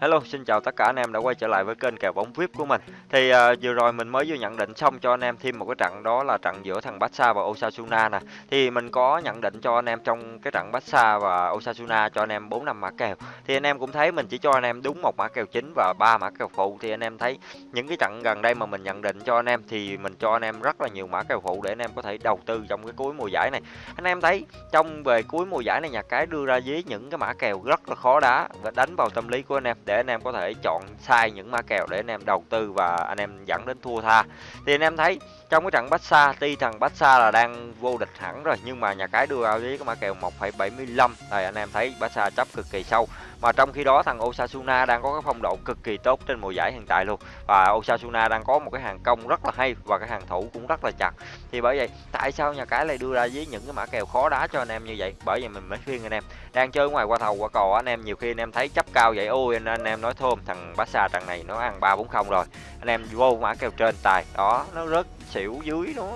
Hello, xin chào tất cả anh em đã quay trở lại với kênh kèo bóng VIP của mình. Thì uh, vừa rồi mình mới vừa nhận định xong cho anh em thêm một cái trận đó là trận giữa thằng Barca và Osasuna nè. Thì mình có nhận định cho anh em trong cái trận Barca và Osasuna cho anh em 4 năm mã kèo. Thì anh em cũng thấy mình chỉ cho anh em đúng một mã kèo chính và ba mã kèo phụ thì anh em thấy những cái trận gần đây mà mình nhận định cho anh em thì mình cho anh em rất là nhiều mã kèo phụ để anh em có thể đầu tư trong cái cuối mùa giải này. Anh em thấy trong về cuối mùa giải này nhà cái đưa ra với những cái mã kèo rất là khó đá và đánh vào tâm lý của anh em để anh em có thể chọn sai những ma kèo để anh em đầu tư và anh em dẫn đến thua tha. Thì anh em thấy trong cái trận Barca tuy thằng Barca là đang vô địch hẳn rồi nhưng mà nhà cái đưa ra với cái mã kèo 1,75 này anh em thấy Barca chấp cực kỳ sâu. Mà trong khi đó thằng Osasuna đang có cái phong độ cực kỳ tốt trên mùa giải hiện tại luôn. Và Osasuna đang có một cái hàng công rất là hay và cái hàng thủ cũng rất là chặt. Thì bởi vậy tại sao nhà cái lại đưa ra với những cái mã kèo khó đá cho anh em như vậy? Bởi vì mình mới khuyên anh em. Đang chơi ngoài qua thầu qua cò anh em nhiều khi anh em thấy chấp cao vậy ôi anh, anh em nói thôm, thằng Barca trận này nó ăn ba bốn không rồi. Anh em vô mã kèo trên tài, đó, nó rớt xỉu dưới nó.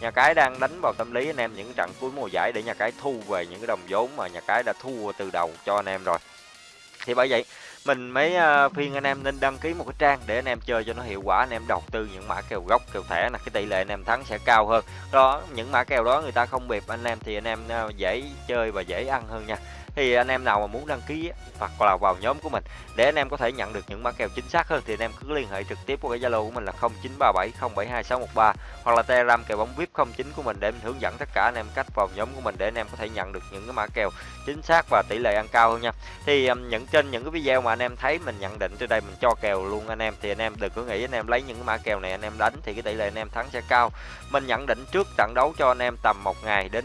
Nhà cái đang đánh vào tâm lý anh em những trận cuối mùa giải để nhà cái thu về những cái đồng vốn mà nhà cái đã thua từ đầu cho anh em rồi. Thì bởi vậy, mình mới ờ, phiên anh em nên đăng ký một cái trang để anh em chơi cho nó hiệu quả, anh em đầu tư những mã kèo gốc, kèo thẻ là cái tỷ lệ anh em thắng sẽ cao hơn. Đó, những mã kèo đó người ta không bịp anh em thì anh em ờ, dễ chơi và dễ ăn hơn nha thì anh em nào mà muốn đăng ký hoặc là vào nhóm của mình để anh em có thể nhận được những mã kèo chính xác hơn thì anh em cứ liên hệ trực tiếp qua cái Zalo của mình là 0937072613 hoặc là Telegram kèo bóng VIP 09 của mình để mình hướng dẫn tất cả anh em cách vào nhóm của mình để anh em có thể nhận được những cái mã kèo chính xác và tỷ lệ ăn cao hơn nha. Thì những trên những cái video mà anh em thấy mình nhận định trên đây mình cho kèo luôn anh em thì anh em đừng có nghĩ anh em lấy những cái mã kèo này anh em đánh thì cái tỷ lệ anh em thắng sẽ cao. Mình nhận định trước trận đấu cho anh em tầm một ngày đến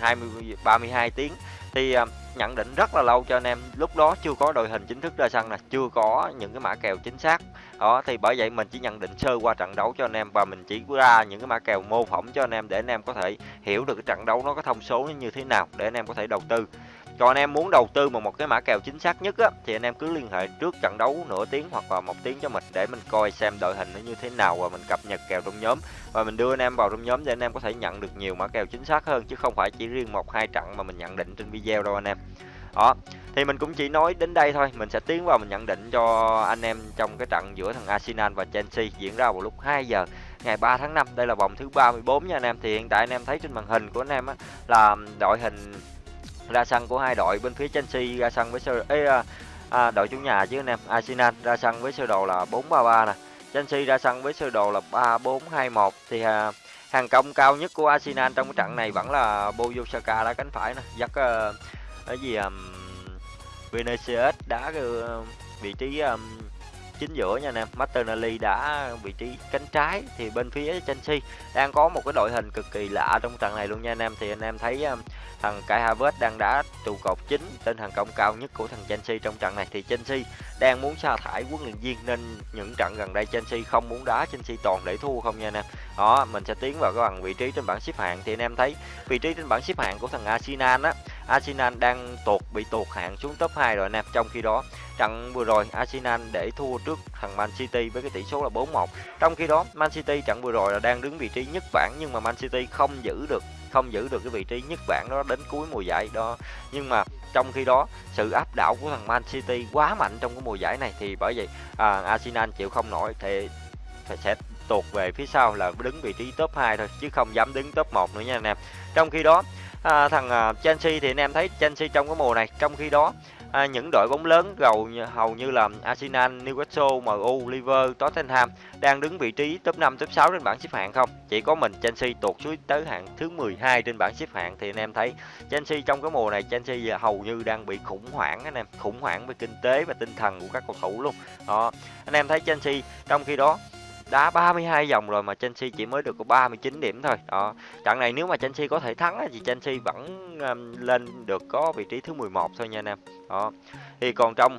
20 32 tiếng thì uh, nhận định rất là lâu cho anh em. Lúc đó chưa có đội hình chính thức ra sân là chưa có những cái mã kèo chính xác. Đó, thì bởi vậy mình chỉ nhận định sơ qua trận đấu cho anh em và mình chỉ ra những cái mã kèo mô phỏng cho anh em để anh em có thể hiểu được cái trận đấu nó có thông số như thế nào để anh em có thể đầu tư còn anh em muốn đầu tư vào một cái mã kèo chính xác nhất á, thì anh em cứ liên hệ trước trận đấu nửa tiếng hoặc là một tiếng cho mình để mình coi xem đội hình nó như thế nào và mình cập nhật kèo trong nhóm. Và mình đưa anh em vào trong nhóm để anh em có thể nhận được nhiều mã kèo chính xác hơn chứ không phải chỉ riêng một hai trận mà mình nhận định trên video đâu anh em. Đó thì mình cũng chỉ nói đến đây thôi mình sẽ tiến vào mình nhận định cho anh em trong cái trận giữa thằng Arsenal và Chelsea diễn ra vào lúc 2 giờ ngày 3 tháng 5 đây là vòng thứ 34 nha anh em. Thì hiện tại anh em thấy trên màn hình của anh em á, là đội hình ra sân của hai đội bên phía Chelsea ra sân với sơ ấy, à, à, đội chủ nhà chứ anh em Arsenal ra sân với sơ đồ là 433 nè. Chelsea ra sân với sơ đồ là 3421 thì à, hàng công cao nhất của Arsenal trong cái trận này vẫn là Bukayo Saka đá cánh phải nè. Dắt uh, cái gì um, Vinicius đá uh, ờ, vị trí um, chính giữa nha anh em. Martinelli đã vị trí cánh trái thì bên phía Chelsea đang có một cái đội hình cực kỳ lạ trong trận này luôn nha anh em. Thì anh em thấy um, thằng Kai Havertz đang đá trụ cột chính tên hàng công cao nhất của thằng Chelsea trong trận này. Thì Chelsea đang muốn sa thải huấn luyện viên nên những trận gần đây Chelsea không muốn đá Chelsea toàn để thua không nha anh em. Đó mình sẽ tiến vào cái bằng vị trí trên bảng xếp hạng. Thì anh em thấy vị trí trên bảng xếp hạng của thằng Arsenal á Arsenal đang tụt bị tụt hạng xuống top 2 rồi anh em trong khi đó trận vừa rồi Arsenal để thua trước thằng Man City với cái tỷ số là 4-1 trong khi đó Man City trận vừa rồi là đang đứng vị trí nhất bảng nhưng mà Man City không giữ được không giữ được cái vị trí nhất bảng đó đến cuối mùa giải đó. Nhưng mà trong khi đó sự áp đảo của thằng Man City quá mạnh trong cái mùa giải này thì bởi vậy à, Arsenal chịu không nổi thì phải sẽ tuột về phía sau là đứng vị trí top 2 thôi chứ không dám đứng top 1 nữa nha anh em trong khi đó à, thằng à, Chelsea thì anh em thấy Chelsea trong cái mùa này trong khi đó à, những đội bóng lớn gầu hầu như là Arsenal, Newcastle, MU, Liver, Tottenham đang đứng vị trí top 5, top 6 trên bảng xếp hạng không? Chỉ có mình Chelsea tụt xuống tới hạng thứ 12 trên bảng xếp hạng thì anh em thấy Chelsea trong cái mùa này Chelsea hầu như đang bị khủng hoảng anh em, khủng hoảng về kinh tế và tinh thần của các cầu thủ luôn. Đó, anh em thấy Chelsea trong khi đó đá 32 vòng rồi mà Chelsea chỉ mới được có 39 điểm thôi. Đó trận này nếu mà Chelsea có thể thắng thì Chelsea vẫn um, lên được có vị trí thứ 11 thôi nha anh em. Đó thì còn trong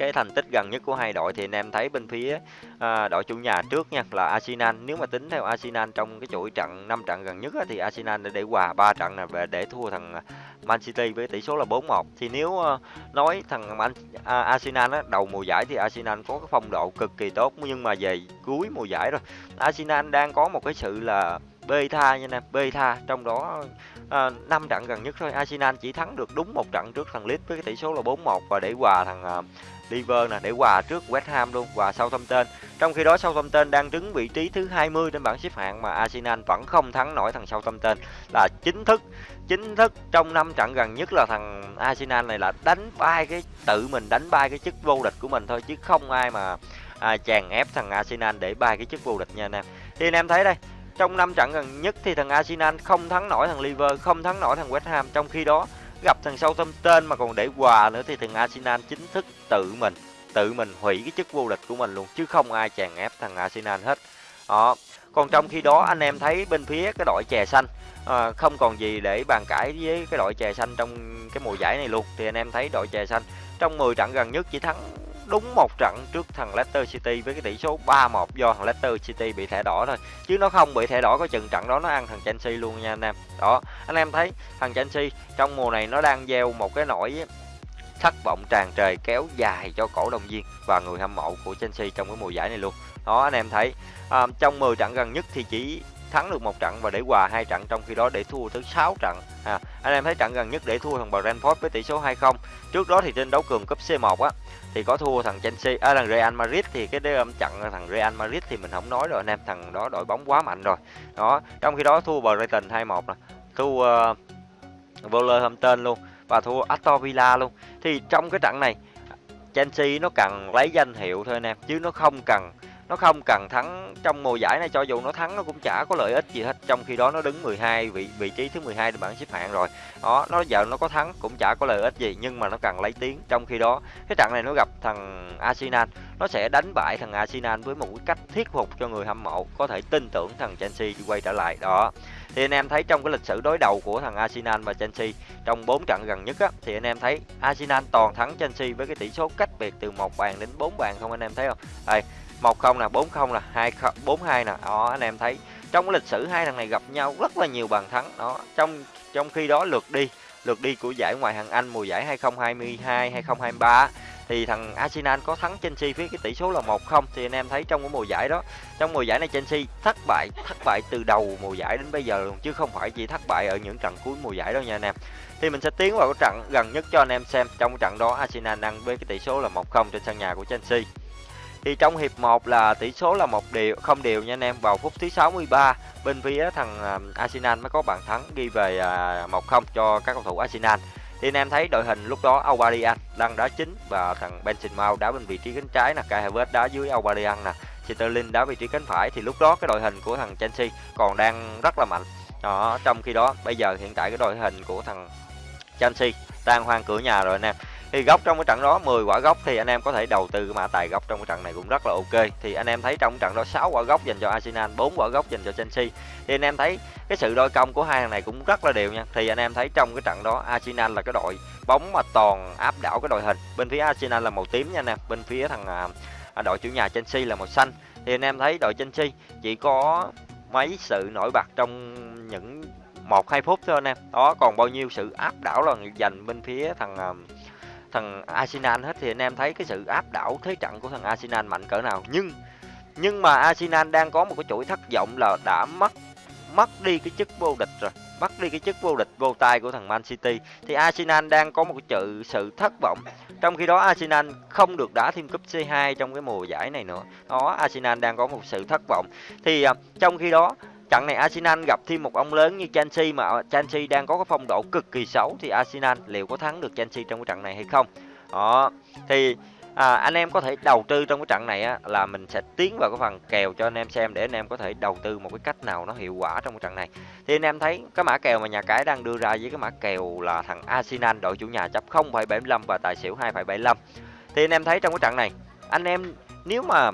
cái thành tích gần nhất của hai đội thì anh em thấy bên phía à, đội chủ nhà trước nha là Arsenal. Nếu mà tính theo Arsenal trong cái chuỗi trận 5 trận gần nhất á, thì Arsenal đã để hòa ba trận này về để thua thằng à, Man City với tỷ số là 4-1 thì nếu à, nói thằng Man, à, Arsenal á, đầu mùa giải thì Arsenal có cái phong độ cực kỳ tốt nhưng mà về cuối mùa giải rồi Arsenal đang có một cái sự là beta nha nè beta trong đó ờ, à, 5 trận gần nhất thôi. Arsenal chỉ thắng được đúng một trận trước thằng Leeds với cái tỷ số là 4-1 và để hòa thằng ờ, à, Liver nè để hòa trước West Ham luôn hòa Southampton. Trong khi đó Southampton đang đứng vị trí thứ 20 trên bảng xếp hạng mà Arsenal vẫn không thắng nổi thằng Southampton. Là chính thức chính thức trong năm trận gần nhất là thằng Arsenal này là đánh bay cái tự mình đánh bay cái chức vô địch của mình thôi chứ không ai mà à, chèn ép thằng Arsenal để bay cái chức vô địch nha anh em thì anh em thấy đây trong năm trận gần nhất thì thằng Arsenal không thắng nổi thằng Liverpool không thắng nổi thằng West Ham. Trong khi đó gặp thằng Southampton mà còn để quà nữa thì thằng Arsenal chính thức tự mình tự mình hủy cái chức vô địch của mình luôn chứ không ai chèn ép thằng Arsenal hết. Đó. Còn trong khi đó anh em thấy bên phía cái đội chè xanh à, không còn gì để bàn cãi với cái đội chè xanh trong cái mùa giải này luôn. Thì anh em thấy đội chè xanh trong 10 trận gần nhất chỉ thắng đúng một trận trước thằng Leicester City với cái tỷ số 3-1 do thằng Leicester City bị thẻ đỏ thôi. Chứ nó không bị thẻ đỏ có chừng trận đó nó ăn thằng Chelsea luôn nha anh em. Đó anh em thấy thằng Chelsea trong mùa này nó đang gieo một cái nỗi thất vọng tràn trề kéo dài cho cổ động viên và người hâm mộ của Chelsea trong cái mùa giải này luôn. Đó anh em thấy à, trong 10 trận gần nhất thì chỉ thắng được một trận và để hòa hai trận trong khi đó để thua tới 6 trận. À, anh em thấy trận gần nhất để thua thằng Brentford với tỷ số 2-0 trước đó thì trên đấu trường cúp C1 á thì có thua thằng Chelsea à thằng Real Madrid thì cái đêm um, trận thằng Real Madrid thì mình không nói rồi anh em thằng đó đội bóng quá mạnh rồi. Đó trong khi đó thua Brighton 2-1 nè thua uh, Wolverhampton luôn và thua Aston Villa luôn. Thì trong cái trận này Chelsea nó cần lấy danh hiệu thôi anh em chứ nó không cần nó không cần thắng trong mùa giải này cho dù nó thắng nó cũng chả có lợi ích gì hết. Trong khi đó nó đứng 12 vị vị trí thứ 12 trên bảng xếp hạng rồi. Đó nó giờ nó có thắng cũng chả có lợi ích gì nhưng mà nó cần lấy tiếng. Trong khi đó cái trận này nó gặp thằng Arsenal. Nó sẽ đánh bại thằng Arsenal với một cái cách thuyết phục cho người hâm mộ có thể tin tưởng thằng Chelsea quay trở lại. Đó. Thì anh em thấy trong cái lịch sử đối đầu của thằng Arsenal và Chelsea trong 4 trận gần nhất á, thì anh em thấy Arsenal toàn thắng Chelsea với cái tỷ số cách biệt từ một bàn đến 4 bàn không anh em thấy không? Đây một không nè, bốn không nè, hai bốn hai nè. Đó, anh em thấy trong lịch sử hai thằng này gặp nhau rất là nhiều bàn thắng. Đó, trong trong khi đó lượt đi lượt đi của giải ngoại hạng Anh mùa giải 2022 2023 thì thằng Arsenal có thắng Chelsea với cái tỷ số là 1-0 thì anh em thấy trong cái mùa giải đó, trong mùa giải này Chelsea thất bại thất bại từ đầu mùa giải đến bây giờ luôn, chứ không phải chỉ thất bại ở những trận cuối mùa giải đâu nha anh em. Thì mình sẽ tiến vào cái trận gần nhất cho anh em xem. Trong cái trận đó Arsenal ăn với cái tỷ số là 1-0 trên sân nhà của Chelsea thì trong hiệp 1 là tỷ số là một điều không đều nha anh em. Vào phút thứ 63 bên phía thằng à, Arsenal mới có bàn thắng ghi về à, 1-0 cho các cầu thủ Arsenal. Thì anh em thấy đội hình lúc đó Aubameyang đang đá chính và thằng Benzema đá bên vị trí cánh trái nè, Kai Havertz đá dưới Aubameyang nè, Sterling đá vị trí cánh phải. Thì lúc đó cái đội hình của thằng Chelsea còn đang rất là mạnh. Đó, trong khi đó bây giờ hiện tại cái đội hình của thằng Chelsea đang hoang cửa nhà rồi anh em thì góc trong cái trận đó 10 quả góc thì anh em có thể đầu tư cái mã tài góc trong cái trận này cũng rất là ok. Thì anh em thấy trong trận đó 6 quả góc dành cho Arsenal 4 quả góc dành cho Chelsea. Thì anh em thấy cái sự đôi công của hai thằng này cũng rất là đều nha. Thì anh em thấy trong cái trận đó, Arsenal là cái đội bóng mà toàn áp đảo cái đội hình. Bên phía Arsenal là màu tím nha anh em, bên phía thằng à, à, đội chủ nhà Chelsea là màu xanh. Thì anh em thấy đội Chelsea chỉ có mấy sự nổi bật trong những một hai phút thôi anh em. Đó, còn bao nhiêu sự áp đảo là dành bên phía thằng à, thằng Arsenal hết thì anh em thấy cái sự áp đảo thế trận của thằng Arsenal mạnh cỡ nào. Nhưng nhưng mà Arsenal đang có một cái chuỗi thất vọng là đã mất mất đi cái chức vô địch rồi. Mất đi cái chức vô địch vô tay của thằng Man City. Thì Arsenal đang có một cái sự sự thất vọng. Trong khi đó Arsenal không được đá thêm cúp C2 trong cái mùa giải này nữa. Đó, Arsenal đang có một sự thất vọng. Thì à, trong khi đó trận này Arsenal gặp thêm một ông lớn như Chelsea mà ờ, Chelsea đang có cái phong độ cực kỳ xấu. Thì Arsenal liệu có thắng được Chelsea trong cái trận này hay không? Đó thì à, anh em có thể đầu tư trong cái trận này á, là mình sẽ tiến vào cái phần kèo cho anh em xem để anh em có thể đầu tư một cái cách nào nó hiệu quả trong cái trận này. Thì anh em thấy cái mã kèo mà nhà cái đang đưa ra với cái mã kèo là thằng Arsenal đội chủ nhà chấp 0,75 và tài xỉu 2,75 thì anh em thấy trong cái trận này anh em nếu mà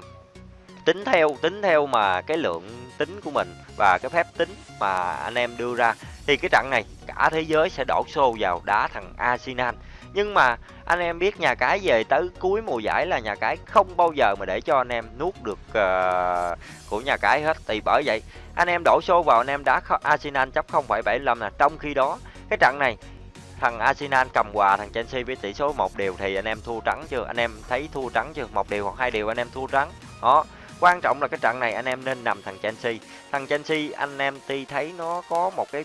tính theo tính theo mà cái lượng tính của mình và cái phép tính mà anh em đưa ra thì cái trận này cả thế giới sẽ đổ xô vào đá thằng Arsenal. Nhưng mà anh em biết nhà cái về tới cuối mùa giải là nhà cái không bao giờ mà để cho anh em nuốt được uh, của nhà cái hết. Thì bởi vậy anh em đổ xô vào anh em đá Arsenal chấp 0,75 là trong khi đó cái trận này thằng Arsenal cầm quà thằng Chelsea với tỷ số một điều thì anh em thua trắng chưa? Anh em thấy thua trắng chưa? Một điều hoặc hai điều anh em thua trắng. Đó Quan trọng là cái trận này anh em nên nằm thằng Chelsea. Thằng Chelsea anh em tuy thấy nó có một cái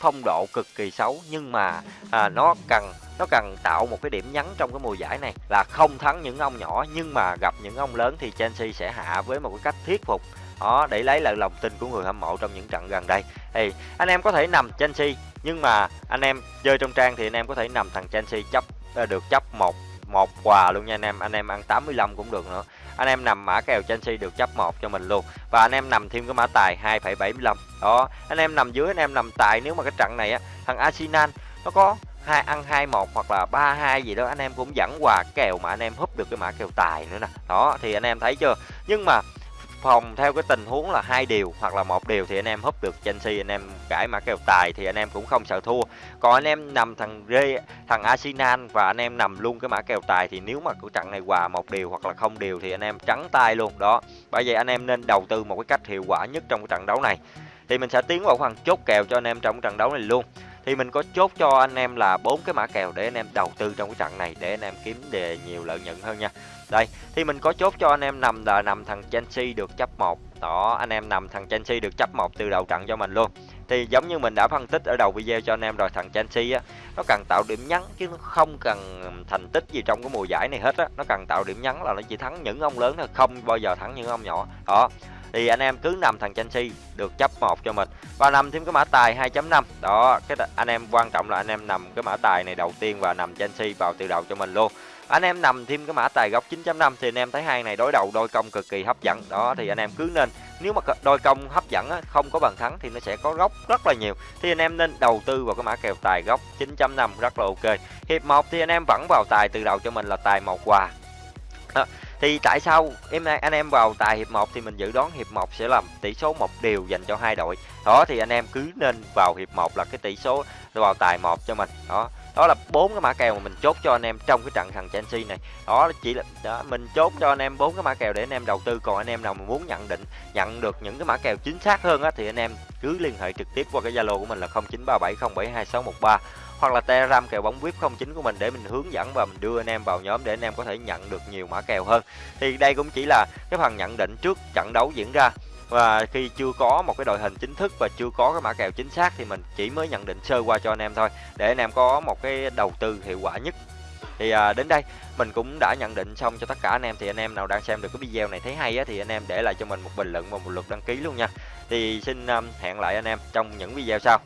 phong độ cực kỳ xấu nhưng mà à, nó cần nó cần tạo một cái điểm nhấn trong cái mùa giải này là không thắng những ông nhỏ. Nhưng mà gặp những ông lớn thì Chelsea sẽ hạ với một cái cách thuyết phục. Đó để lấy lại lòng tin của người hâm mộ trong những trận gần đây. Thì anh em có thể nằm Chelsea nhưng mà anh em chơi trong trang thì anh em có thể nằm thằng Chelsea chấp à, được chấp một một quà luôn nha anh em. Anh em ăn 85 cũng được nữa anh em nằm mã kèo Chelsea được chấp một cho mình luôn. Và anh em nằm thêm cái mã tài 2,75 đó anh em nằm dưới anh em nằm tài nếu mà cái trận này á thằng Arsenal nó có hai ăn hai một hoặc là ba hai gì đó anh em cũng dẫn quà kèo mà anh em húp được cái mã kèo tài nữa nè. Đó thì anh em thấy chưa? Nhưng mà phòng theo cái tình huống là hai điều hoặc là một điều thì anh em húp được Chelsea anh em cãi mã kèo tài thì anh em cũng không sợ thua còn anh em nằm thằng Rê thằng Arsenal và anh em nằm luôn cái mã kèo tài thì nếu mà của trận này hòa một điều hoặc là không điều thì anh em trắng tay luôn đó bởi vậy anh em nên đầu tư một cái cách hiệu quả nhất trong cái trận đấu này thì mình sẽ tiến vào phần chốt kèo cho anh em trong trận đấu này luôn thì mình có chốt cho anh em là bốn cái mã kèo để anh em đầu tư trong cái trận này để anh em kiếm đề nhiều lợi nhuận hơn nha đây, thì mình có chốt cho anh em nằm là nằm thằng Chelsea được chấp một. Đó, anh em nằm thằng Chelsea được chấp một từ đầu trận cho mình luôn. Thì giống như mình đã phân tích ở đầu video cho anh em rồi, thằng Chelsea á, nó cần tạo điểm nhấn chứ nó không cần thành tích gì trong cái mùa giải này hết á. Nó cần tạo điểm nhấn là nó chỉ thắng những ông lớn thôi, không bao giờ thắng những ông nhỏ. Đó thì anh em cứ nằm thằng Chelsea được chấp một cho mình. Và nằm thêm cái mã tài 2.5 đó cái anh em quan trọng là anh em nằm cái mã tài này đầu tiên và nằm Chelsea vào từ đầu cho mình luôn. Anh em nằm thêm cái mã tài góc 9.5 thì anh em thấy hai này đối đầu đôi công cực kỳ hấp dẫn. Đó thì anh em cứ nên nếu mà đôi công hấp dẫn á, không có bàn thắng thì nó sẽ có góc rất là nhiều. Thì anh em nên đầu tư vào cái mã kèo tài góc 9.5 rất là ok. Hiệp 1 thì anh em vẫn vào tài từ đầu cho mình là tài một quà. Đó. Thì tại sao em anh em vào tài hiệp 1 thì mình dự đoán hiệp 1 sẽ làm tỷ số một điều dành cho hai đội. Đó thì anh em cứ nên vào hiệp 1 là cái tỷ số vào tài một cho mình. Đó. Đó là bốn cái mã kèo mà mình chốt cho anh em trong cái trận thằng Chelsea này. Đó chỉ là đó, mình chốt cho anh em bốn cái mã kèo để anh em đầu tư còn anh em nào mà muốn nhận định nhận được những cái mã kèo chính xác hơn á thì anh em cứ liên hệ trực tiếp qua cái Zalo của mình là 0937072613 hoặc là telegram kèo bóng vip 09 của mình để mình hướng dẫn và mình đưa anh em vào nhóm để anh em có thể nhận được nhiều mã kèo hơn. Thì đây cũng chỉ là cái phần nhận định trước trận đấu diễn ra. Và khi chưa có một cái đội hình chính thức và chưa có cái mã kèo chính xác thì mình chỉ mới nhận định sơ qua cho anh em thôi để anh em có một cái đầu tư hiệu quả nhất. Thì à, đến đây mình cũng đã nhận định xong cho tất cả anh em thì anh em nào đang xem được cái video này thấy hay á thì anh em để lại cho mình một bình luận và một lượt đăng ký luôn nha. Thì xin um, hẹn lại anh em trong những video sau.